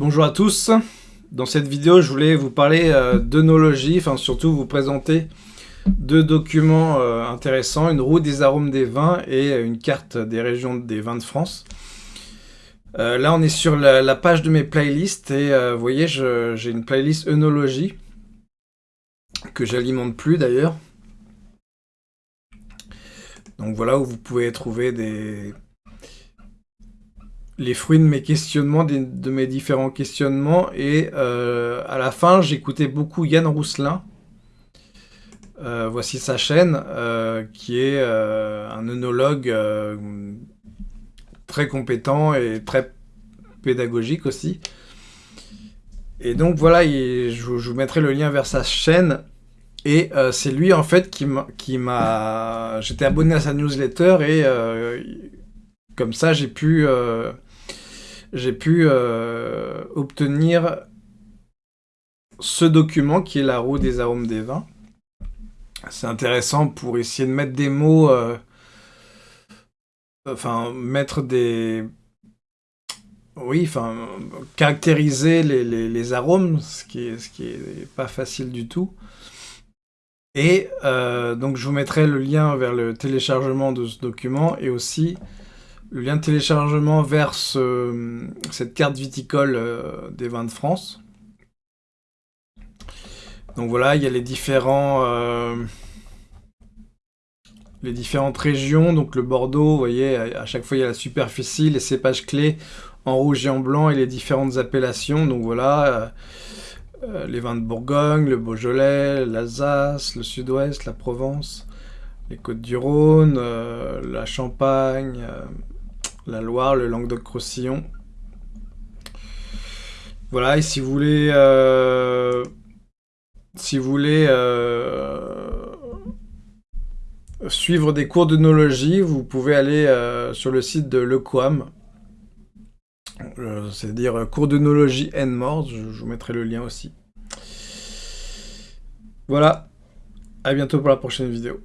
Bonjour à tous. Dans cette vidéo, je voulais vous parler euh, d'œnologie, enfin surtout vous présenter deux documents euh, intéressants, une roue des arômes des vins et une carte des régions des vins de France. Euh, là, on est sur la, page de mes playlists et vous voyez, j'ai une playlist œnologie que j'alimente plus d'ailleurs. Donc voilà où vous pouvez trouver des les fruits de mes questionnements, de, mes différents questionnements. Et euh, à la fin, j'écoutais beaucoup Yann Rousselin. Euh, voici sa chaîne, euh, qui est un œnologue très compétent et très pédagogique aussi. Et donc voilà, je, vous mettrai le lien vers sa chaîne. Et c'est lui en fait qui m'a... J'étais abonné à sa newsletter et comme ça j'ai pu j'ai pu euh, obtenir ce document qui est la roue des arômes des vins. C'est intéressant pour essayer de mettre des mots, euh, enfin mettre des... Oui, enfin, caractériser les, arômes, ce qui, est, ce qui est pas facile du tout. Et euh, donc je vous mettrai le lien vers le téléchargement de ce document et aussi le lien de téléchargement vers cette carte viticole euh, des vins de France. Donc voilà, il y a les différents... Euh, différentes régions, donc le Bordeaux, vous voyez, à chaque fois il y a la superficie, les cépages clés en rouge et en blanc et les différentes appellations, donc voilà, euh, les vins de Bourgogne, le Beaujolais, l'Alsace, le Sud-Ouest, la Provence, les Côtes-du-Rhône, la Champagne, la Loire, le Languedoc-Roussillon. Voilà, et si vous voulez... Euh, si vous voulez... Euh, suivre des cours d'œnologie, vous pouvez aller euh, sur le site de l'EQUAM. C'est-à-dire cours d'œnologie N-Mort, je, vous mettrai le lien aussi. Voilà, à bientôt pour la prochaine vidéo.